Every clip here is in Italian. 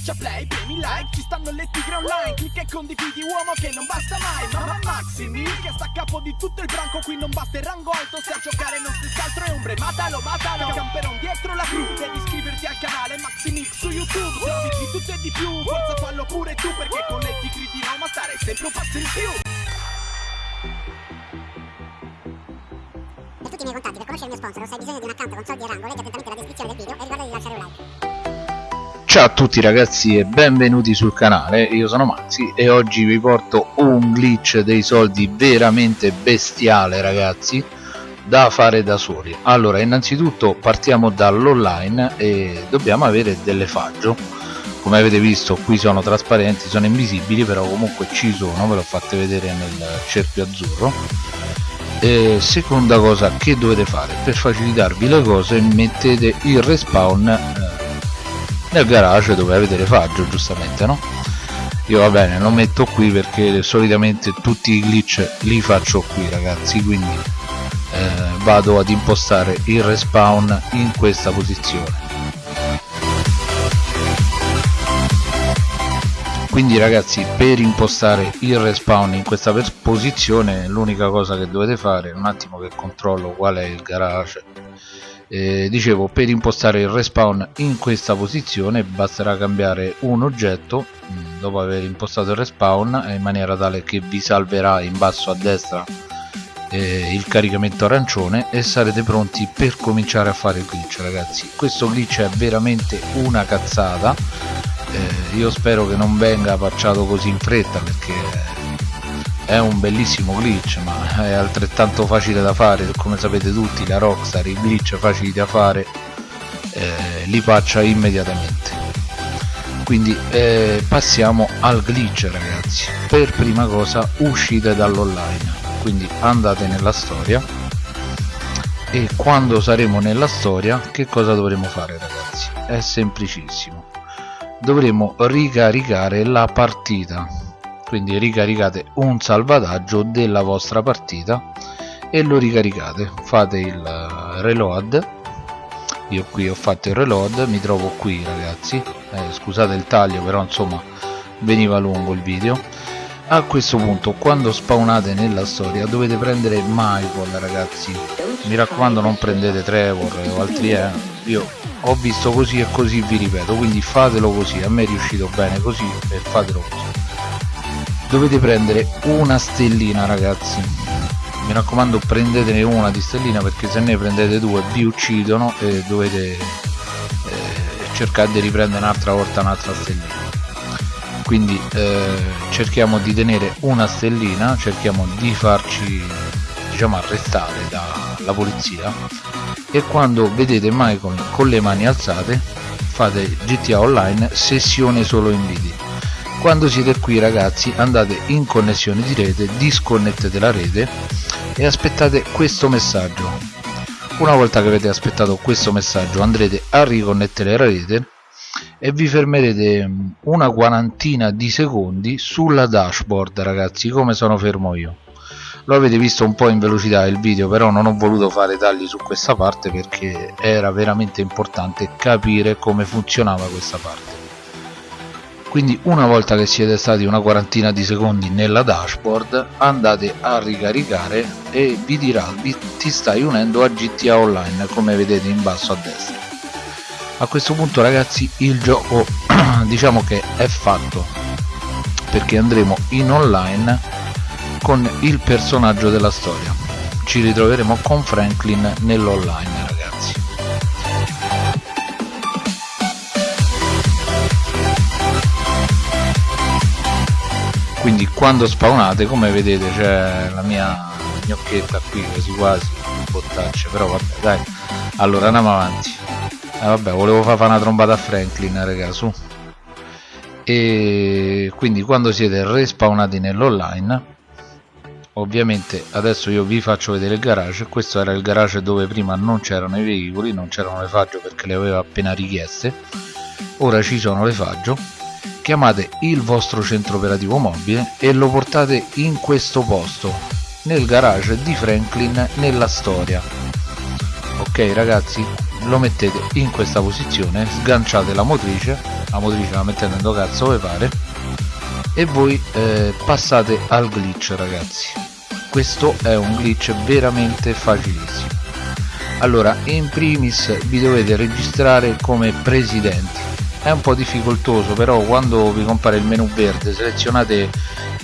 Schiaccia play, premi like, ci stanno le tigre online Clicca e condividi uomo che non basta mai Mamma Maximi che sta a capo di tutto il branco Qui non basta il rango alto, se a giocare non stessi altro è ombre Matalo, matalo, camperon dietro la crew Devi iscriverti al canale Maximix su YouTube Se di tutto e di più, forza fallo pure tu Perché con le tigre di Roma stare sempre un passo in più Per tutti i miei contatti, per conoscere il mio sponsor, se hai bisogno di un account con soldi e rango, leggi attentamente la descrizione del video e ricorda di lasciare un like. Ciao a tutti ragazzi e benvenuti sul canale, io sono Maxi e oggi vi porto un glitch dei soldi veramente bestiale ragazzi da fare da soli. Allora innanzitutto partiamo dall'online e dobbiamo avere delle faggio. Come avete visto qui sono trasparenti, sono invisibili però comunque ci sono, ve l'ho fatte vedere nel cerchio azzurro. E seconda cosa che dovete fare? Per facilitarvi le cose mettete il respawn nel garage dove avete refaggio giustamente no? io va bene lo metto qui perché solitamente tutti i glitch li faccio qui ragazzi quindi eh, vado ad impostare il respawn in questa posizione quindi ragazzi per impostare il respawn in questa posizione l'unica cosa che dovete fare un attimo che controllo qual è il garage eh, dicevo per impostare il respawn in questa posizione basterà cambiare un oggetto mm, dopo aver impostato il respawn in maniera tale che vi salverà in basso a destra eh, il caricamento arancione e sarete pronti per cominciare a fare il glitch ragazzi. Questo glitch è veramente una cazzata. Eh, io spero che non venga facciato così in fretta perché è un bellissimo glitch ma è altrettanto facile da fare come sapete tutti la Rockstar i glitch facili da fare eh, li faccia immediatamente. Quindi eh, passiamo al glitch ragazzi. Per prima cosa uscite dall'online. Quindi andate nella storia. E quando saremo nella storia che cosa dovremo fare ragazzi? È semplicissimo. Dovremo ricaricare la partita quindi ricaricate un salvataggio della vostra partita e lo ricaricate. Fate il eh, reload. Io qui ho fatto il reload mi trovo qui ragazzi. Eh, scusate il taglio però insomma veniva lungo il video. A questo punto quando spawnate nella storia dovete prendere Michael ragazzi. Mi raccomando non prendete Trevor o altri eh. io ho visto così e così vi ripeto quindi fatelo così. A me è riuscito bene così e fatelo così dovete prendere una stellina ragazzi. Mi raccomando prendetene una di stellina perché se ne prendete due vi uccidono e dovete eh, cercare di riprendere un'altra volta un'altra stellina. Quindi eh, cerchiamo di tenere una stellina cerchiamo di farci diciamo arrestare dalla polizia. E quando vedete Michael con le mani alzate fate GTA Online sessione solo inviti quando siete qui ragazzi andate in connessione di rete disconnettete la rete e aspettate questo messaggio. Una volta che avete aspettato questo messaggio andrete a riconnettere la rete e vi fermerete mm, una quarantina di secondi sulla dashboard ragazzi come sono fermo io. Lo avete visto un po' in velocità il video però non ho voluto fare tagli su questa parte perché era veramente importante capire come funzionava questa parte quindi una volta che siete stati una quarantina di secondi nella dashboard andate a ricaricare e vi dirà vi, ti stai unendo a GTA Online come vedete in basso a destra. A questo punto ragazzi il gioco diciamo che è fatto perché andremo in online con il personaggio della storia. Ci ritroveremo con Franklin nell'online quindi quando spawnate come vedete c'è la mia gnocchetta qui quasi quasi bottacce però vabbè dai. Allora andiamo avanti. Eh, vabbè volevo fare una trombata a Franklin raga su. E quindi quando siete respawnati nell'online ovviamente adesso io vi faccio vedere il garage. Questo era il garage dove prima non c'erano i veicoli non c'erano le faggio perché le avevo appena richieste. Ora ci sono le faggio chiamate il vostro centro operativo mobile e lo portate in questo posto nel garage di Franklin nella storia. Ok ragazzi lo mettete in questa posizione sganciate la motrice la motrice la mettete in cazzo come pare e voi eh, passate al glitch ragazzi. Questo è un glitch veramente facilissimo. Allora in primis vi dovete registrare come presidenti è un po' difficoltoso però quando vi compare il menu verde selezionate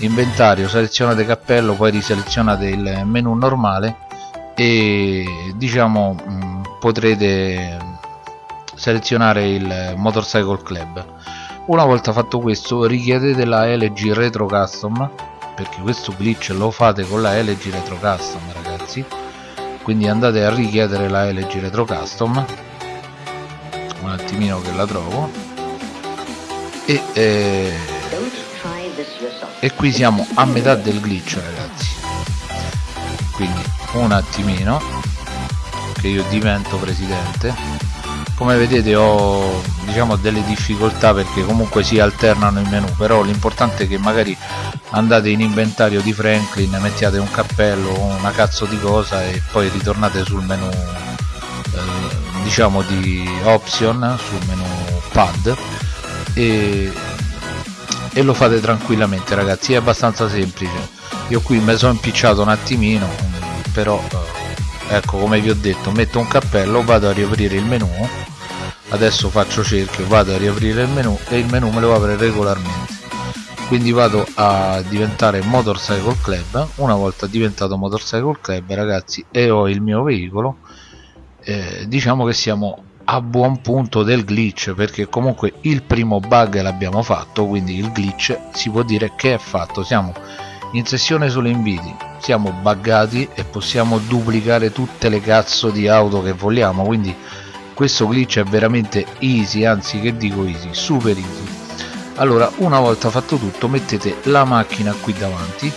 inventario selezionate cappello poi riselezionate il menu normale e diciamo mm, potrete selezionare il motorcycle club. Una volta fatto questo richiedete la LG Retro Custom perché questo glitch lo fate con la LG Retro Custom ragazzi. Quindi andate a richiedere la LG Retro Custom. Un attimino che la trovo e, eh, e qui siamo a metà del glitch ragazzi. Quindi un attimino che io divento presidente. Come vedete ho diciamo delle difficoltà perché comunque si alternano i menu però l'importante è che magari andate in inventario di Franklin mettiate un cappello una cazzo di cosa e poi ritornate sul menu eh, diciamo di option sul menu pad e, e lo fate tranquillamente ragazzi è abbastanza semplice. Io qui mi sono impicciato un attimino però eh, ecco come vi ho detto metto un cappello vado a riaprire il menu. Adesso faccio cerchio vado a riaprire il menu e il menu me lo apre regolarmente. Quindi vado a diventare motorcycle club. Una volta diventato motorcycle club ragazzi e ho il mio veicolo. Eh, diciamo che siamo a buon punto del glitch perché comunque il primo bug l'abbiamo fatto quindi il glitch si può dire che è fatto. Siamo in sessione sulle inviti siamo buggati e possiamo duplicare tutte le cazzo di auto che vogliamo quindi questo glitch è veramente easy anzi che dico easy super easy. Allora una volta fatto tutto mettete la macchina qui davanti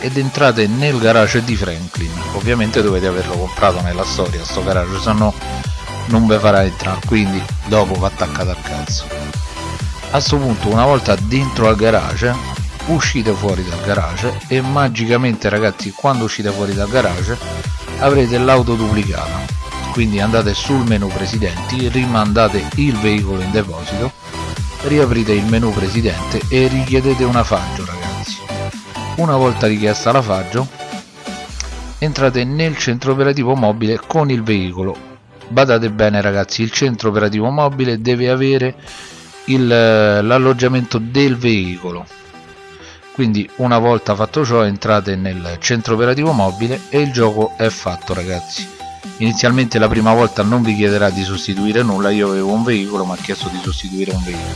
ed entrate nel garage di Franklin. Ovviamente dovete averlo comprato nella storia sto garage se no non vi farà entrare quindi dopo va attaccato al cazzo a questo punto una volta dentro al garage uscite fuori dal garage e magicamente ragazzi quando uscite fuori dal garage avrete l'auto duplicata. Quindi andate sul menu presidenti rimandate il veicolo in deposito riaprite il menu presidente e richiedete una faggio ragazzi. Una volta richiesta la faggio entrate nel centro operativo mobile con il veicolo badate bene ragazzi il centro operativo mobile deve avere l'alloggiamento del veicolo. Quindi una volta fatto ciò entrate nel centro operativo mobile e il gioco è fatto ragazzi. Inizialmente la prima volta non vi chiederà di sostituire nulla. Io avevo un veicolo ma ha chiesto di sostituire un veicolo.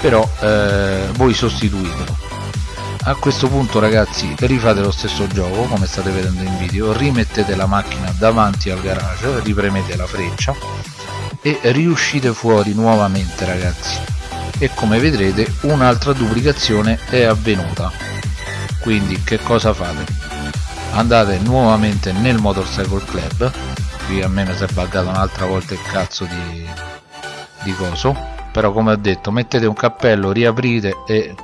Però eh, voi sostituitelo a questo punto ragazzi rifate lo stesso gioco come state vedendo in video. Rimettete la macchina davanti al garage ripremete la freccia e riuscite fuori nuovamente ragazzi. E come vedrete un'altra duplicazione è avvenuta. Quindi che cosa fate? Andate nuovamente nel motorcycle club. Qui a me mi si è buggato un'altra volta il cazzo di, di coso. Però come ho detto mettete un cappello riaprite e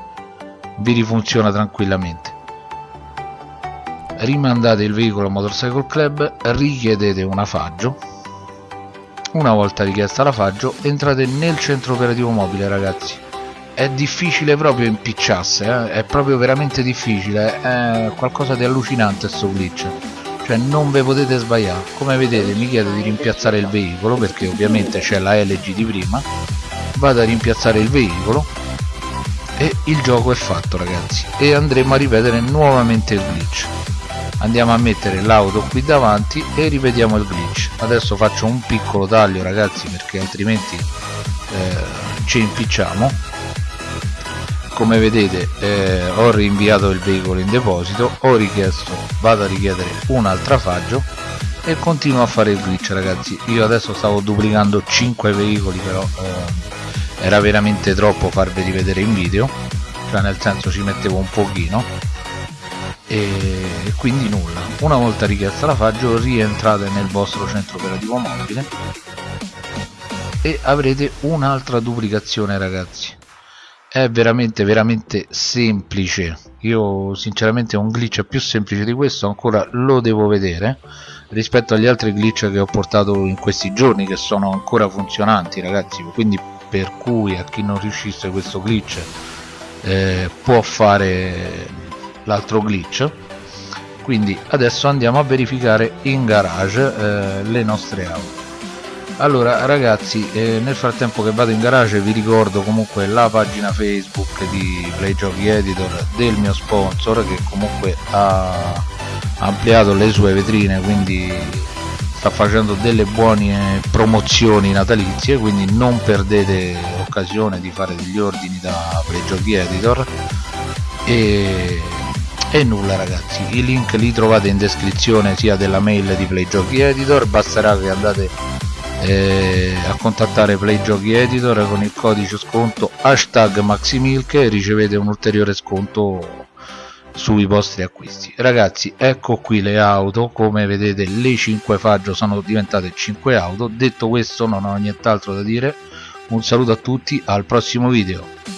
vi rifunziona tranquillamente. Rimandate il veicolo motorcycle club richiedete una faggio una volta richiesta la faggio entrate nel centro operativo mobile ragazzi. È difficile proprio impicciarsi eh? è proprio veramente difficile è qualcosa di allucinante sto glitch. Cioè non ve potete sbagliare. Come vedete mi chiede di rimpiazzare il veicolo perché ovviamente c'è la LG di prima. Vado a rimpiazzare il veicolo e il gioco è fatto ragazzi. E andremo a ripetere nuovamente il glitch. Andiamo a mettere l'auto qui davanti e ripetiamo il glitch. Adesso faccio un piccolo taglio ragazzi perché altrimenti eh, ci impicciamo. Come vedete eh, ho rinviato il veicolo in deposito ho richiesto vado a richiedere un'altra faggio e continuo a fare il glitch ragazzi. Io adesso stavo duplicando 5 veicoli però eh, era veramente troppo farveli vedere in video cioè nel senso ci mettevo un pochino. E quindi nulla. Una volta richiesta la faggio rientrate nel vostro centro operativo mobile e avrete un'altra duplicazione ragazzi. È veramente veramente semplice. Io sinceramente un glitch più semplice di questo ancora lo devo vedere rispetto agli altri glitch che ho portato in questi giorni che sono ancora funzionanti ragazzi. Quindi per cui a chi non riuscisse questo glitch eh, può fare l'altro glitch. Quindi adesso andiamo a verificare in garage eh, le nostre auto. Allora ragazzi eh, nel frattempo che vado in garage vi ricordo comunque la pagina facebook di Playgiochi Editor del mio sponsor che comunque ha ampliato le sue vetrine quindi sta facendo delle buone promozioni natalizie quindi non perdete occasione di fare degli ordini da Playgiochi Editor. E, e nulla ragazzi. I link li trovate in descrizione sia della mail di Playgiochi Editor. Basterà che andate eh, a contattare Play Giochi Editor con il codice sconto hashtag MaxiMilk e ricevete un ulteriore sconto sui vostri acquisti. Ragazzi ecco qui le auto. Come vedete le 5 faggio sono diventate 5 auto. Detto questo non ho nient'altro da dire. Un saluto a tutti al prossimo video